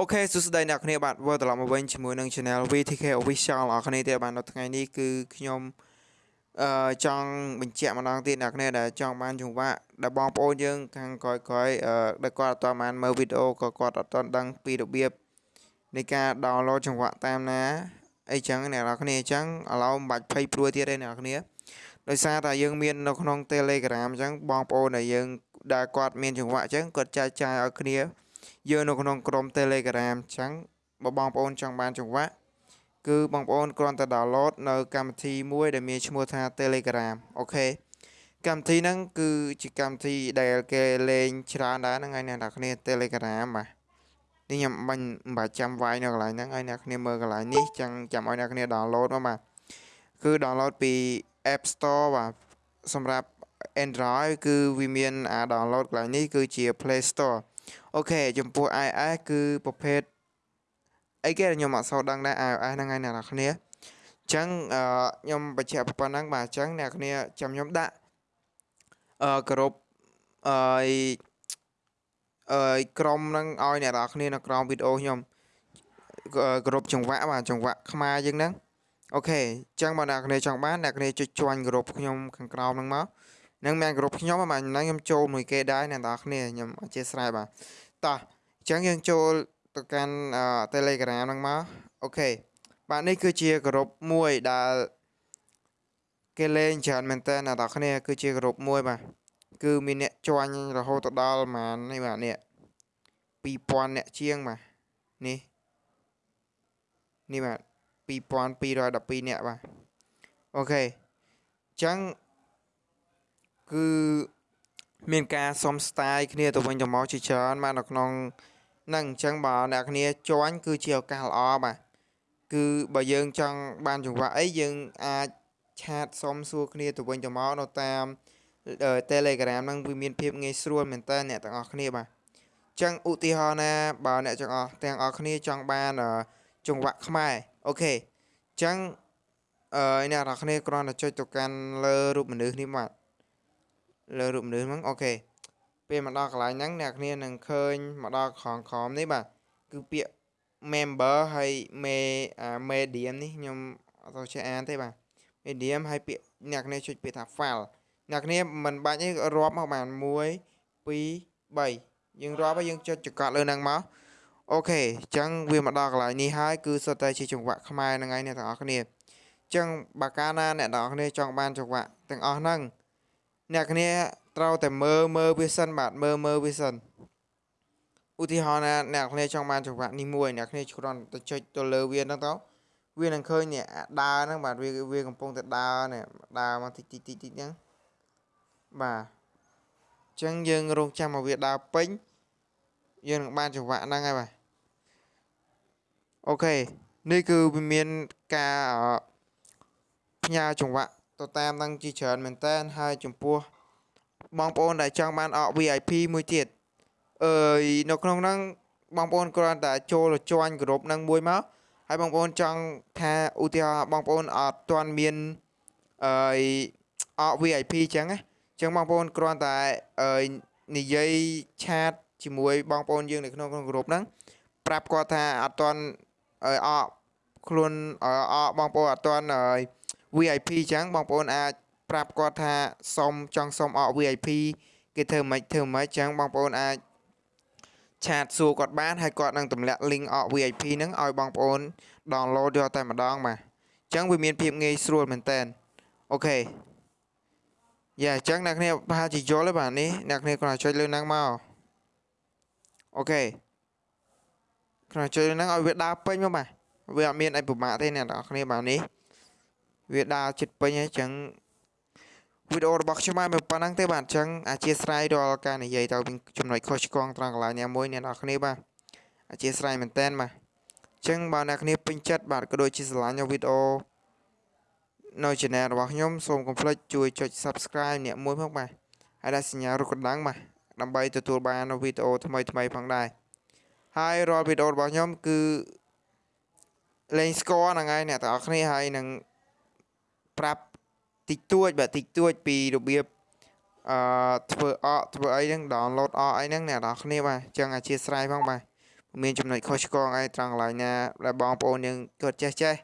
អូខេសួស្តីអ្នកគ្នាបាទវិលត្រឡប់មកវិញជាមួយនឹង Channel VTK Official អ្នកគ្នាទៀតបាទនៅថ្ងៃនេះគឺខ្ញុំអឺចង់បញ្ជាក់ម្ដងទៀតអ្នកគ្នាដែលចង់បានចង្វាក់ដែលបងប្អូនយើងខាងក្រោយក្រោយអឺដែលគាត់អត់ទាន់បានមើលវីដេអូក៏គាត់អត់ទាន់ដឹងពីរបៀបនៃការ download ចង្វាក់តាមណាអីចឹងអ្នកនរគ្នាអញ្ចឹងឥឡូវមិនបាច់ភ័យព្រួយទៀតទេអ្នកនរគ្នាដោយសារតែយើងមាននៅក្នុង Telegram អញ្ចឹងបងប្អូនដែលយើងដែលគាត់មានចង្វាក់អញ្ចឹងគាត់ចែកចាយឲ្យគ្នា យើងនៅក្នុងក្រុម Telegram អញ្ចឹងបើបងប្អូនចង់បានចង្វាក់គឺបងប្អូនគ្រាន់តែ download នៅកម្មវិធីមួយដែលមានឈ្មោះថា Telegram អូខេកម្មវិធីហ្នឹងគឺជាកម្មវិធីដែលគេលេងច្រើនដែរហ្នឹងហើយអ្នកនរគ្នា Telegram បាទនេះខ្ញុំបាញ់មិនបាច់ចាំវាយនៅកន្លែងហ្នឹងហើយអ្នកគ្នាមើលកន្លែងនេះចាំចាំឲ្យអ្នកគ្នា download មកបាទគឺ download ពី App Store បាទសម្រាប់ Android គឺវាមានអា download កន្លែងនេះគឺជា Play Store អូខេចំពោះ iOS គឺប្រភេទអីគេខ្ញុំអត់សូវដឹងដែរ iOS ហ្នឹងហើយអ្នកនរគ្នាអញ្ចឹងខ្ញុំបញ្ជាក់ប៉ុណ្ណឹងបាទអញ្ចឹងអ្នកគ្នាចាំខ្ញុំដាក់អឺគ្រប់អឺអឺក្រុមហ្នឹងឲ្យអ្នកនរគ្នានៅក្រោមវីដេអូខ្ញុំគ្រប់ចង្វាក់បាទចង្វាក់ខ្មែរយើងហ្នឹង OK អញ្ចឹងបើអ្នកគ្នាចង់បានអ្នកគ្នាចុច join group ខ្ញុំខាងក្រោមហ្នឹងមក នឹងមានក្រុមខ្ញុំបាទខ្ញុំចូលមួយគេដែរអ្នកនរគ្នាខ្ញុំអធិស្ឋានបាទតោះអញ្ចឹងយើងចូលទៅកាន់ Telegram ហ្នឹងមក OK បាទនេះគឺជាក្រុមមួយដែលគេលេងច្រើនមែនតើអ្នកនរគ្នាគឺជាក្រុមមួយបាទគឺមានអ្នកជាន់រហូតដល់ប្រហែលនេះបាទនេះ2000អ្នកជាងបាទនេះនេះបាទ2212អ្នកបាទអូខេអញ្ចឹង គឺមានការសុំ style គ្នាទៅវិញទៅមកជាច្រើនបាទនៅក្នុងហ្នឹងអញ្ចឹងបើអ្នកគ្នាជាន់គឺជាឱកាសល្អបាទគឺបើយើងចង់បានចង្វាក់អីយើងអាចឆាតសុំសួរគ្នាទៅវិញទៅមកនៅតាម Telegram ហ្នឹងវាមានភាពងាយស្រួលមែនតើអ្នកទាំងអស់គ្នាបាទអញ្ចឹងឧទាហរណ៍ណាបើអ្នកទាំងអស់ទាំងអស់គ្នាចង់បានចង្វាក់ខ្មែរអូខេអញ្ចឹងអឺអ្នកទាំងអស់គ្នាគ្រាន់តែចុចទៅកាន់លើរូបមនុស្សនេះបាទ លើរូបមនុស្សហ្នឹងអូខេពេលមកដល់កន្លែងហ្នឹងអ្នកគ្នានឹងឃើញមកដល់ខងខំនេះបាទគឺពាក្យ member ហើយ me medium នេះខ្ញុំអត់ទៅចេះអានទេបាទ medium ហើយពាក្យអ្នកគ្នាចុចពាក្យថា file អ្នកគ្នាមិនបាច់ទេរាប់មកបាន1 2 3យើងរាប់ហើយយើងចុចចង្កត់លើហ្នឹងមកអូខេអញ្ចឹងវាមកដល់កន្លែងនេះហើយគឺសុទ្ធតែជាចង្វាក់ខ្មែរហ្នឹងហើយអ្នកទាំងអស់គ្នាអញ្ចឹងបើកាលណាអ្នកទាំងអស់គ្នាចង់បានចង្វាក់ទាំងអស់ហ្នឹង អ្នកគ្នាត្រូវតែមើលមើលវាសិនបាទមើលមើលវាសិនឧទាហរណ៍ណាអ្នកគ្នាចង់បានចង្វាក់នេះមួយអ្នកគ្នាគ្រាន់តែចុចទៅលើវាហ្នឹងទៅវានឹងឃើញនេះដើរហ្នឹងបាទវាវាកំពុងតែដើរនេះដើរមកតិចតិចតិចតិចហ្នឹងបាទអញ្ចឹងយើងរងចាំមកវាដើរពេញយើងនឹងបានចង្វាក់ហ្នឹងហើយបាទអូខេនេះគឺវាមានការផ្ញើចង្វាក់ ទៅតាមនឹងជាច្រើនមែនតើហើយចំពោះបងប្អូនដែលចង់បានអក VIP មួយទៀតអើយនៅក្នុងហ្នឹងបងប្អូនគ្រាន់តែចូលជាន់ក្រុមហ្នឹងមួយមកហើយបងប្អូនចង់ថាឧទាហរណ៍បងប្អូនអត់ទាន់មានអើយអក VIP អញ្ចឹងណាអញ្ចឹងបងប្អូនគ្រាន់តែអើយនិយាយឆាតជាមួយបងប្អូនយើងនៅក្នុងក្រុមហ្នឹងប្រាប់គាត់ថាអត់ទាន់អើយអកខ្លួនអកបងប្អូនអត់ទាន់អើយ VIP អញ្ចឹងបងប្អូនអាចប្រាប់គាត់ថាសុំចង់សុំអក VIP គេធ្វើមិនធ្វើមិនអញ្ចឹងបងប្អូនអាចឆាតសួរគាត់បានហើយគាត់នឹងទម្លាក់ link អក VIP ហ្នឹងឲ្យបងប្អូន download យកតែម្ដងបាទអញ្ចឹងវាមានភាពងាយស្រួលមែនតើអូខេយ៉ាអញ្ចឹងអ្នកគ្នាប្រហែលជាយល់ទេបាទនេះអ្នកគ្នាគ្រាន់តែចុចលើហ្នឹងមកអូខេគ្រាន់តែចុចលើហ្នឹងឲ្យវាដើរពេញមកបាទវាអត់មានអីពិបាកទេអ្នកនរគ្នាបាទនេះ វាដើរចិត្តពេញហើយចឹងវីដេអូរបស់ខ្ញុំមកប៉ុណ្ណឹងទេបាទអញ្ចឹងអធិស្ឋានរាល់ការនិយាយទៅចំណុចខុសឆ្គងត្រង់កន្លែងណាមួយអ្នកនរគ្នាបាទអធិស្ឋានមែនតែនបាទអញ្ចឹងបើអ្នកគ្នាពេញចិត្តបាទក៏ដូចជាស្រឡាញ់វីដេអូនៅ channel របស់ខ្ញុំសូមកុំភ្លេចជួយចុច Subscribe អ្នកមួយផងបាទហើយដាក់សញ្ញារូបកណ្ដឹងបាទដើម្បីទទួលបាននូវវីដេអូថ្មីថ្មីផងដែរហើយរាល់វីដេអូរបស់ខ្ញុំគឺលេងស្គាល់ហ្នឹងហើយអ្នកទាំងអស់គ្នាហើយនឹង ប្រាប់តិចតួចបាទតិចតួចពីរបៀបអឺធ្វើអកធ្វើអីហ្នឹង download អកអីហ្នឹងអ្នកនរគ្នាបាទអញ្ចឹងអធិស្ឋានផងបាទមានចំណុចខុសឆ្គងអីត្រង់កន្លែងណាដែលបងប្អូនយើងគាត់ចេះចេះ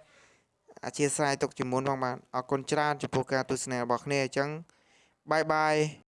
អធិស្ឋានទុកជាមុនផងបាទអរគុណច្រើនចំពោះការទស្សនារបស់គ្នាអញ្ចឹងបាយបាយ